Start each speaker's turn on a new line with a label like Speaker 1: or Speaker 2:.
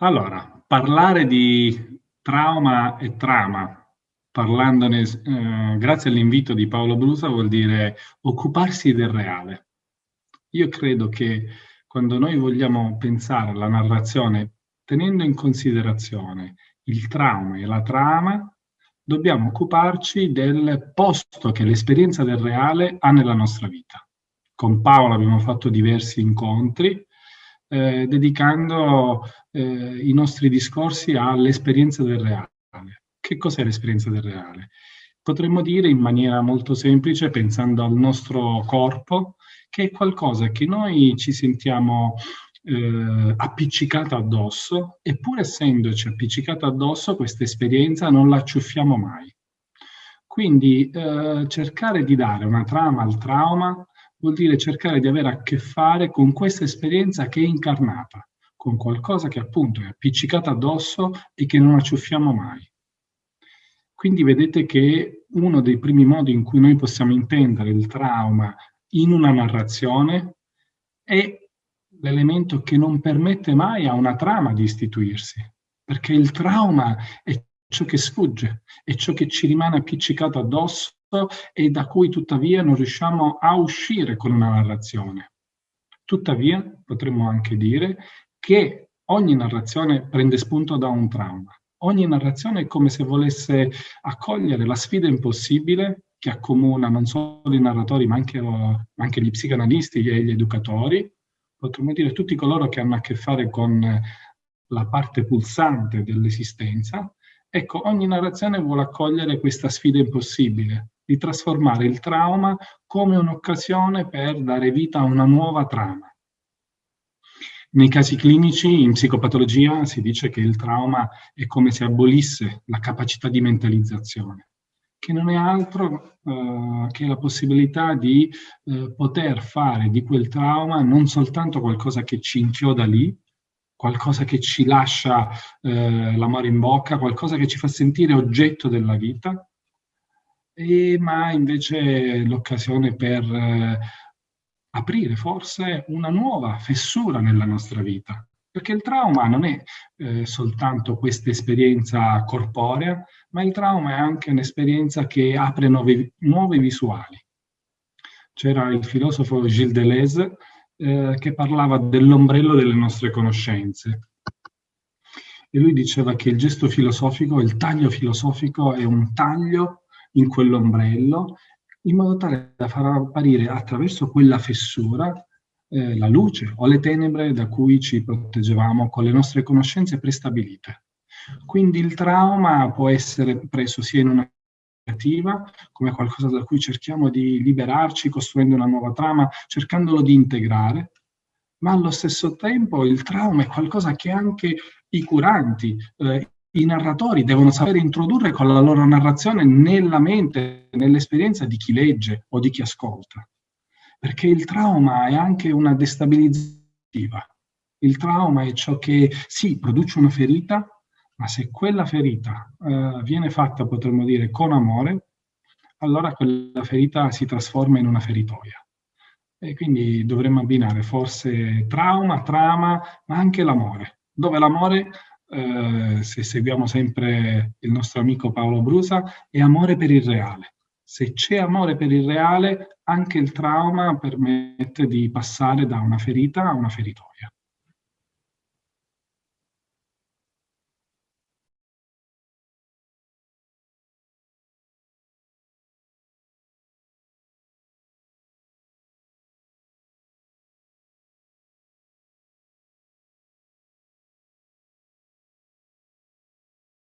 Speaker 1: Allora, parlare di trauma e trama, parlandone, eh, grazie all'invito di Paolo Brusa, vuol dire occuparsi del reale. Io credo che quando noi vogliamo pensare alla narrazione tenendo in considerazione il trauma e la trama, dobbiamo occuparci del posto che l'esperienza del reale ha nella nostra vita. Con Paolo abbiamo fatto diversi incontri, eh, dedicando eh, i nostri discorsi all'esperienza del reale. Che cos'è l'esperienza del reale? Potremmo dire in maniera molto semplice, pensando al nostro corpo, che è qualcosa che noi ci sentiamo eh, appiccicata addosso, e pur essendoci appiccicata addosso, questa esperienza non la acciuffiamo mai. Quindi eh, cercare di dare una trama al trauma vuol dire cercare di avere a che fare con questa esperienza che è incarnata, con qualcosa che appunto è appiccicata addosso e che non acciuffiamo mai. Quindi vedete che uno dei primi modi in cui noi possiamo intendere il trauma in una narrazione è l'elemento che non permette mai a una trama di istituirsi, perché il trauma è ciò che sfugge, è ciò che ci rimane appiccicato addosso e da cui tuttavia non riusciamo a uscire con una narrazione. Tuttavia potremmo anche dire che ogni narrazione prende spunto da un trauma. Ogni narrazione è come se volesse accogliere la sfida impossibile che accomuna non solo i narratori ma anche, ma anche gli psicanalisti e gli educatori, potremmo dire tutti coloro che hanno a che fare con la parte pulsante dell'esistenza, ecco, ogni narrazione vuole accogliere questa sfida impossibile, di trasformare il trauma come un'occasione per dare vita a una nuova trama. Nei casi clinici, in psicopatologia, si dice che il trauma è come se abolisse la capacità di mentalizzazione, che non è altro eh, che la possibilità di eh, poter fare di quel trauma non soltanto qualcosa che ci inchioda lì, qualcosa che ci lascia eh, l'amore in bocca, qualcosa che ci fa sentire oggetto della vita, e, ma invece l'occasione per eh, aprire forse una nuova fessura nella nostra vita. Perché il trauma non è eh, soltanto questa esperienza corporea, ma il trauma è anche un'esperienza che apre nuove, nuove visuali. C'era il filosofo Gilles Deleuze eh, che parlava dell'ombrello delle nostre conoscenze. E lui diceva che il gesto filosofico, il taglio filosofico è un taglio in quell'ombrello in modo tale da far apparire attraverso quella fessura eh, la luce o le tenebre da cui ci proteggevamo con le nostre conoscenze prestabilite. Quindi il trauma può essere preso sia in una come qualcosa da cui cerchiamo di liberarci costruendo una nuova trama, cercandolo di integrare, ma allo stesso tempo il trauma è qualcosa che anche i curanti, eh, i narratori devono sapere introdurre con la loro narrazione nella mente, nell'esperienza di chi legge o di chi ascolta. Perché il trauma è anche una destabilizzativa. Il trauma è ciò che, sì, produce una ferita, ma se quella ferita eh, viene fatta, potremmo dire, con amore, allora quella ferita si trasforma in una feritoia. E quindi dovremmo abbinare forse trauma, trama, ma anche l'amore, dove l'amore eh, se seguiamo sempre il nostro amico Paolo Brusa, è amore per il reale. Se c'è amore per il reale, anche il trauma permette di passare da una ferita a una feritoia.